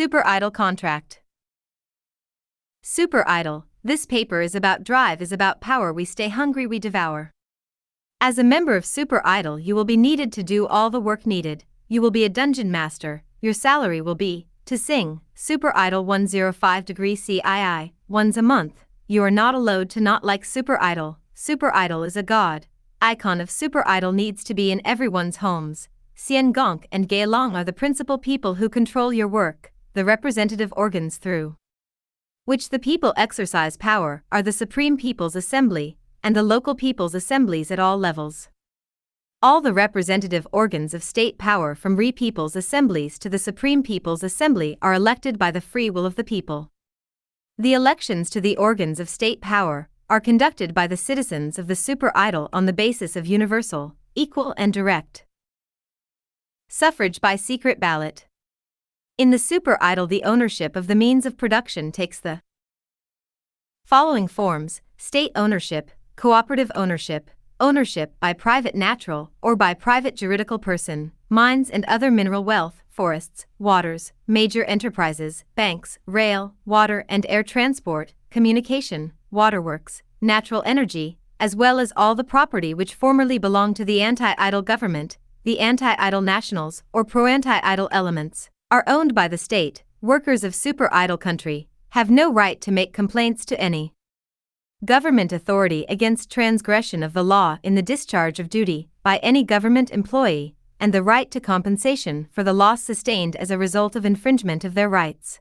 Super Idol Contract. Super Idol, this paper is about drive is about power we stay hungry we devour. As a member of Super Idol you will be needed to do all the work needed, you will be a dungeon master, your salary will be, to sing, Super Idol 105 degree CII, once a month, you are not allowed to not like Super Idol, Super Idol is a god, icon of Super Idol needs to be in everyone's homes, Sien Gonk and Gaelong are the principal people who control your work, the representative organs through which the people exercise power are the Supreme People's Assembly and the local people's assemblies at all levels. All the representative organs of state power from Re People's Assemblies to the Supreme People's Assembly are elected by the free will of the people. The elections to the organs of state power are conducted by the citizens of the super idol on the basis of universal, equal, and direct Suffrage by secret ballot. In the super idol, the ownership of the means of production takes the following forms state ownership, cooperative ownership, ownership by private natural or by private juridical person, mines and other mineral wealth, forests, waters, major enterprises, banks, rail, water and air transport, communication, waterworks, natural energy, as well as all the property which formerly belonged to the anti idol government, the anti-idol nationals or pro-anti-idol elements, are owned by the state, workers of super-idol country, have no right to make complaints to any government authority against transgression of the law in the discharge of duty by any government employee, and the right to compensation for the loss sustained as a result of infringement of their rights.